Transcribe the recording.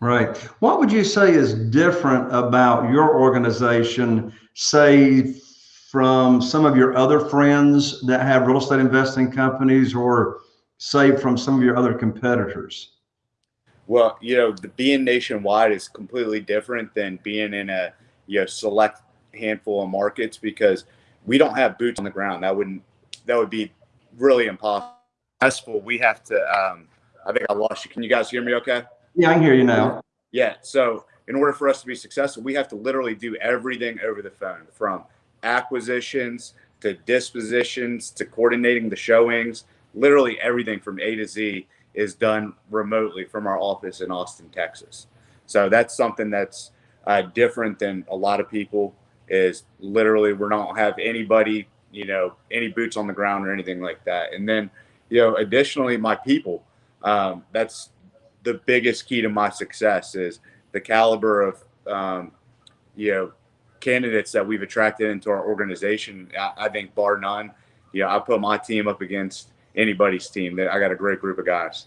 Right. What would you say is different about your organization, say, from some of your other friends that have real estate investing companies or say from some of your other competitors? Well, you know, the being nationwide is completely different than being in a you know select handful of markets because we don't have boots on the ground. That wouldn't that would be really impossible. We have to. Um, I think I lost you. Can you guys hear me? Okay. Yeah, I can hear you now. Yeah. So in order for us to be successful, we have to literally do everything over the phone, from acquisitions to dispositions to coordinating the showings. Literally everything from A to Z is done remotely from our office in Austin, Texas. So that's something that's uh, different than a lot of people. Is literally we don't have anybody, you know, any boots on the ground or anything like that. And then, you know, additionally, my people. Um, that's the biggest key to my success is the caliber of, um, you know, candidates that we've attracted into our organization. I, I think bar none. You know, I put my team up against anybody's team. I got a great group of guys.